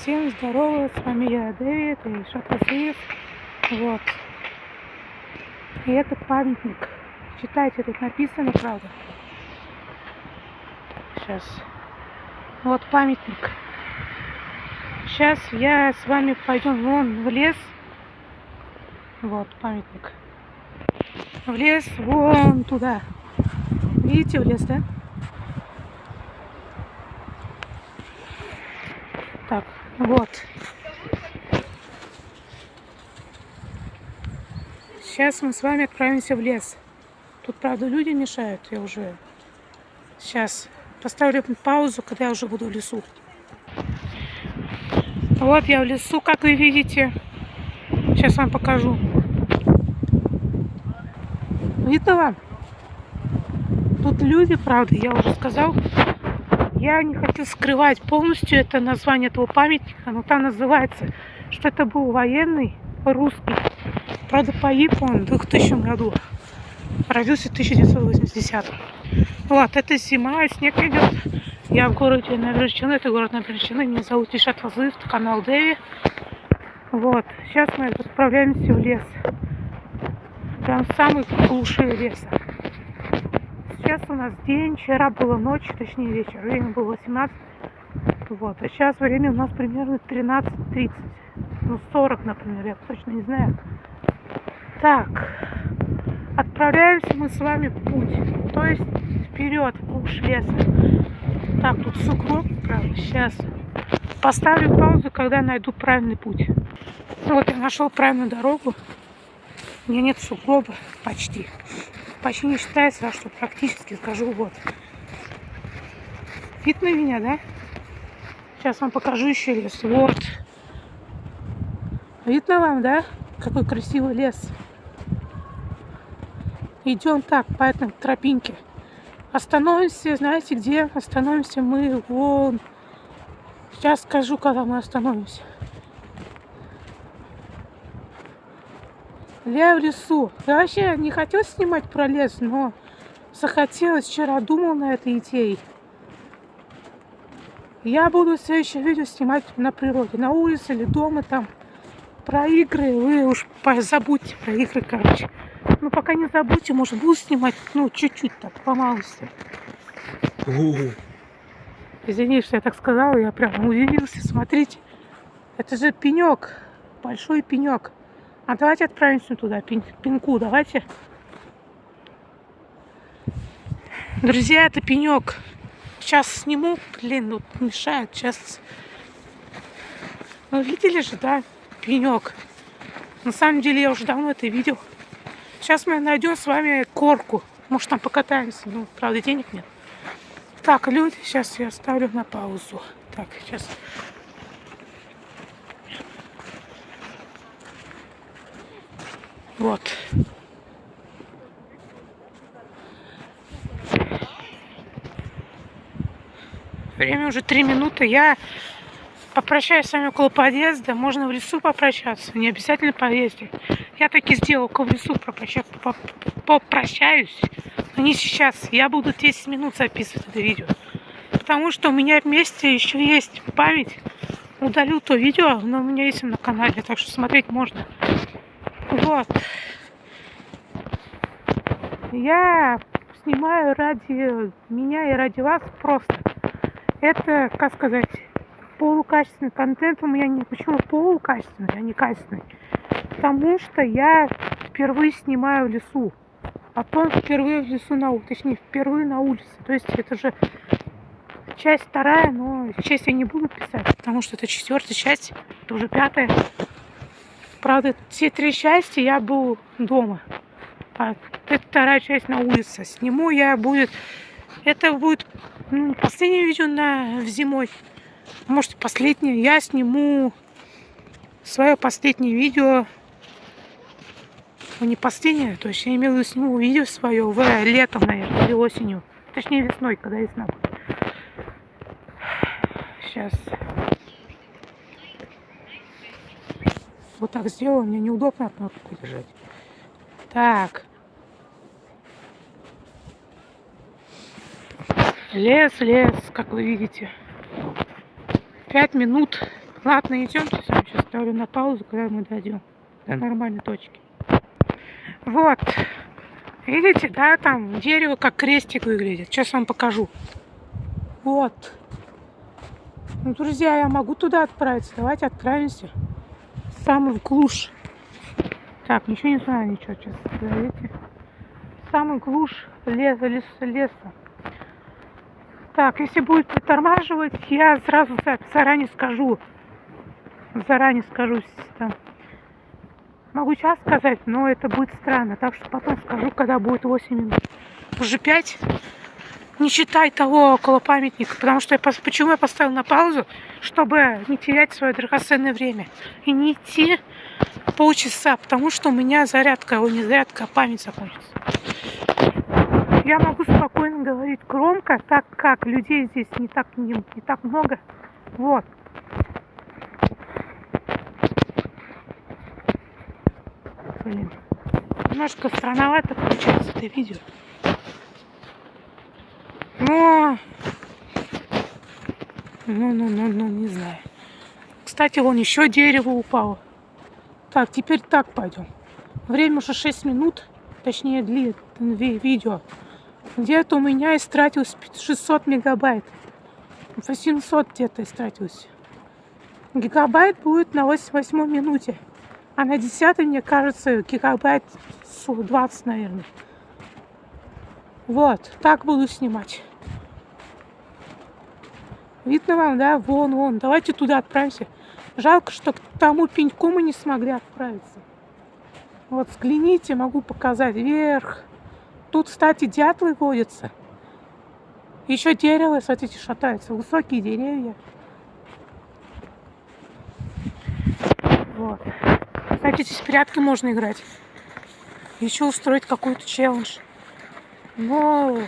Всем здорово, с вами я, Дэвид и Шатасиев. Вот. И это памятник. Читайте, тут написано, правда. Сейчас. Вот памятник. Сейчас я с вами пойдем вон в лес. Вот памятник. В лес вон туда. Видите в лес, да? Так, вот. Сейчас мы с вами отправимся в лес. Тут, правда, люди мешают. Я уже сейчас поставлю паузу, когда я уже буду в лесу. Вот я в лесу, как вы видите. Сейчас вам покажу. Видно вам? Тут люди, правда, я уже сказал. Я не хотел скрывать полностью это название этого памятника, но там называется, что это был военный русский. Правда, погиб он в 2000 году. Родился в 1980. Вот, это зима, снег идет. Я в городе Набережной, это город Набережной. Меня зовут Ишат Вазыев, канал Дэви. Вот, сейчас мы отправляемся в лес. Прям самый глуши леса. Сейчас у нас день, вчера была ночь, точнее вечер, время было 18. Вот, а сейчас время у нас примерно 13.30. Ну, 40, например, я точно не знаю. Так, отправляемся мы с вами в путь. То есть вперед, глушь леса. Так, тут сугроб, правда, сейчас. Поставлю паузу, когда найду правильный путь. Вот я нашел правильную дорогу. У меня нет сугроба почти почти не считается, а что практически скажу вот. Видно меня, да? Сейчас вам покажу еще лес. Вот. Видно вам, да? Какой красивый лес. Идем так, по этой тропинке. Остановимся, знаете где? Остановимся мы вон. Сейчас скажу, когда мы остановимся. Я в лесу. Я вообще не хотел снимать про лес, но захотелось. Вчера думал на этой идее. Я буду в следующем видео снимать на природе, на улице или дома там. Про игры вы уж забудьте про игры, короче. Ну, пока не забудьте, может, буду снимать, ну, чуть-чуть так, по малости. Извини, что я так сказала, я прям удивился. Смотрите, это же пенек, большой пенек. А давайте отправимся туда, пин, давайте. Друзья, это пенек. Сейчас сниму, блин, ну мешает. Сейчас. Ну, видели же, да, пенек. На самом деле я уже давно это видел. Сейчас мы найдем с вами корку. Может, там покатаемся. Ну, правда, денег нет. Так, люди, сейчас я ставлю на паузу. Так, сейчас Вот. Время уже три минуты. Я попрощаюсь с вами около подъезда. Можно в лесу попрощаться. Не обязательно подъезде. Я таки сделал около лесу попрощаюсь. Но не сейчас. Я буду 10 минут записывать это видео. Потому что у меня вместе еще есть память. Удалю то видео, но у меня есть на канале. Так что смотреть можно. Вот. Я снимаю ради меня и ради вас просто. Это, как сказать, полукачественный контент у меня не почему полукачественный, а не качественный. Потому что я впервые снимаю в лесу. А Потом впервые в лесу на улице, точнее, впервые на улице. То есть это же часть вторая, но часть я не буду писать, потому что это четвертая часть, это уже пятая. Правда, все три части я был дома. А это вторая часть на улице. Сниму я будет... Это будет ну, последнее видео на зимой. Может, последнее. Я сниму свое последнее видео. Ну, не последнее, то есть я имею в виду сниму видео свое в летом, наверное, или осенью. Точнее, весной, когда весна. Сейчас. Вот так сделаю, мне неудобно кнопку держать. Так. Лес, лес, как вы видите. Пять минут Ладно, идемте. Сейчас ставлю на паузу, когда мы дойдем до нормальной точки. Вот. Видите, да, там дерево как крестик выглядит. Сейчас вам покажу. Вот. Ну, друзья, я могу туда отправиться. Давайте отправимся. Самый глушь. Так, ничего не знаю, ничего сейчас. Видите? Самый глушь леса, леса, леса. Так, если будет притормаживать, я сразу заранее скажу. Заранее скажу там. Могу сейчас сказать, но это будет странно. Так что потом скажу, когда будет 8 минут. Уже 5. Не считай того около памятника. Потому что я, почему я поставил на паузу? Чтобы не терять свое драгоценное время. И не идти полчаса. Потому что у меня зарядка, о не зарядка, а память закончится я могу спокойно говорить громко, так как людей здесь не так, не, не так много. Вот. Блин. Немножко странновато получается это видео. Но... Ну, ну, ну, ну, не знаю. Кстати, вон еще дерево упало. Так, теперь так пойдем. Время уже 6 минут, точнее, длинное видео. Где-то у меня истратилось 600 мегабайт. 800 где-то истратилось. Гигабайт будет на 88 минуте. А на 10 мне кажется, гигабайт 20, наверное. Вот, так буду снимать. Видно вам, да? Вон, вон. Давайте туда отправимся. Жалко, что к тому пеньку мы не смогли отправиться. Вот, взгляните, могу показать вверх. Тут, кстати, дятлы водятся. Еще дерево, смотрите, шатается. Высокие деревья. Вот. Кстати, здесь прятки можно играть. Еще устроить какой-то челлендж. Но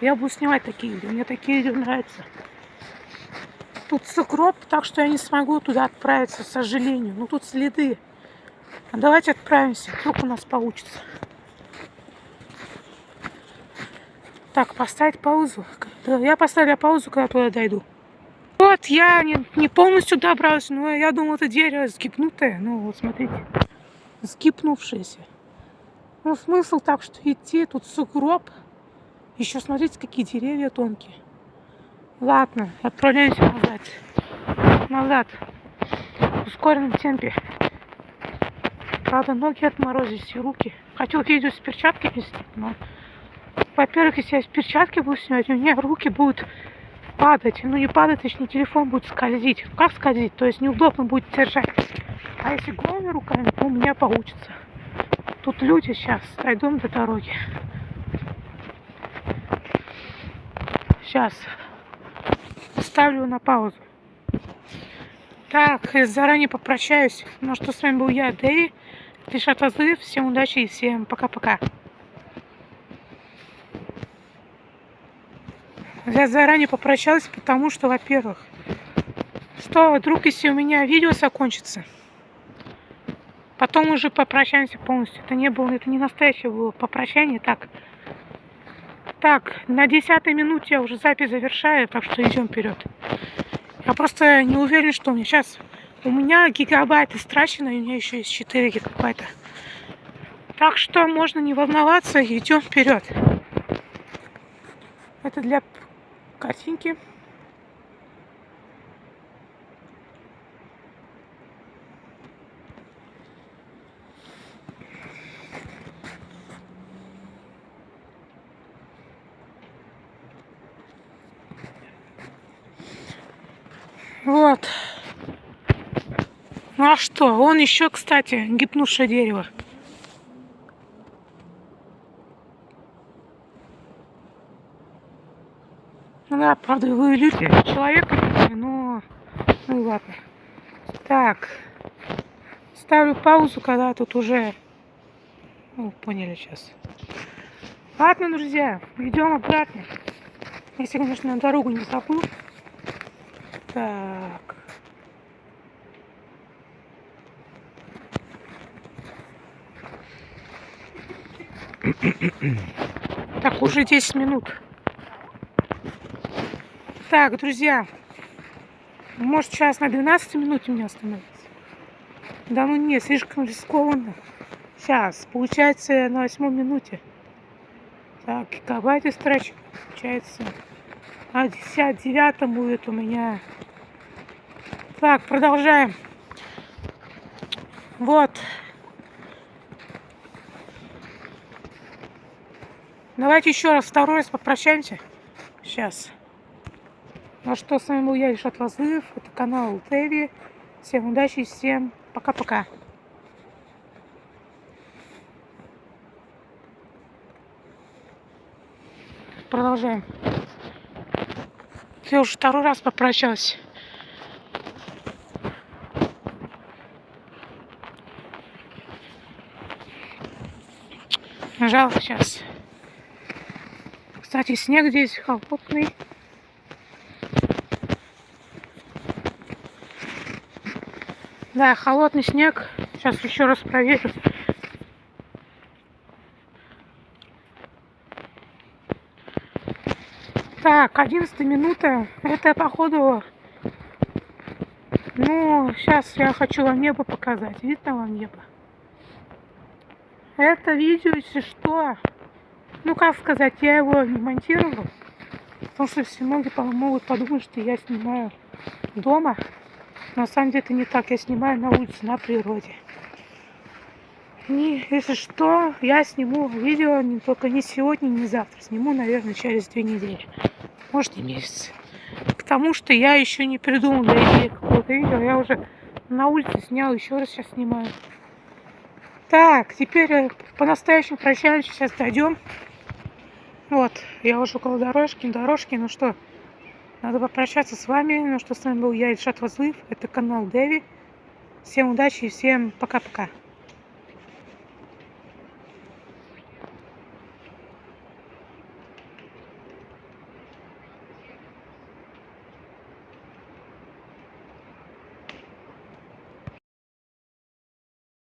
я буду снимать такие видео. Мне такие видео нравятся. Тут сугроб, так что я не смогу туда отправиться, к сожалению. Ну тут следы. А давайте отправимся, вдруг у нас получится. Так, поставить паузу. Я поставила паузу, когда туда дойду. Вот, я не, не полностью добралась, но я думала, это дерево сгибнутое. Ну, вот смотрите, сгибнувшееся. Ну, смысл так, что идти, тут сугроб. Еще смотрите, какие деревья тонкие. Ладно, отправляемся назад. Назад. В ускоренном темпе. Правда, ноги отморозились и руки. Хотел видео с перчатками снять, но во-первых, если я с перчатки буду снимать, у меня руки будут падать. Ну, не падать, точнее, телефон будет скользить. Как скользить? То есть неудобно будет держать. А если голыми руками, то у меня получится. Тут люди сейчас, дойдем до дороги. Сейчас. Ставлю на паузу. Так, заранее попрощаюсь. Ну что, с вами был я, Дэви. Пишат Азы. Всем удачи и всем пока-пока. Я заранее попрощалась, потому что, во-первых, что вдруг, если у меня видео закончится, потом уже попрощаемся полностью. Это не было, это не настоящее было попрощание, так. Так, на десятой минуте я уже запись завершаю, так что идем вперед. Я просто не уверен, что у меня сейчас... У меня гигабайт истрачено, и у меня еще есть 4 гигабайта. Так что можно не волноваться, идем вперед. Это для картинки. Вот. Ну а что? Он еще, кстати, гипнувшее дерево. Ну да, правда, вы люди, человек, но... Ну ладно. Так. Ставлю паузу, когда тут уже... Ну, поняли сейчас. Ладно, друзья, идем обратно. Если, конечно, на дорогу не забыл. Так. Так, уже 10 минут. Так, друзья, Может, сейчас на 12 минуте меня остановить? Да ну не, слишком рискованно. Сейчас, получается на восьмой минуте. Так, гигабайты страч, получается. А 59 будет у меня. Так, продолжаем. Вот. Давайте еще раз, второй раз попрощаемся. Сейчас. Ну что, с вами был я, Ильшат Лазыев. Это канал Теви. Всем удачи, всем пока-пока. Продолжаем. Я уже второй раз попрощался. Нажал сейчас. Кстати, снег здесь холодный. Да, холодный снег. Сейчас еще раз проверю. Так, 11 минута. Это, походу... Ну, сейчас я хочу вам небо показать. Видно вам небо? Это видео, если что... Ну, как сказать, я его не монтировал. Потому что все многие могут подумать, что я снимаю дома. На самом деле это не так. Я снимаю на улице, на природе. И, если что, я сниму видео не только не сегодня, не завтра. Сниму, наверное, через две недели. Может, и месяц. Потому что я еще не придумал для идеи какого-то видео. Я уже на улице снял, еще раз сейчас снимаю. Так, теперь э, по-настоящему прощаемся. Сейчас дойдем. Вот, я уже около дорожки, дорожки. Ну что, надо попрощаться с вами. Ну что, с вами был я, Ильшат Вазлыев. Это канал Дэви. Всем удачи и всем пока-пока.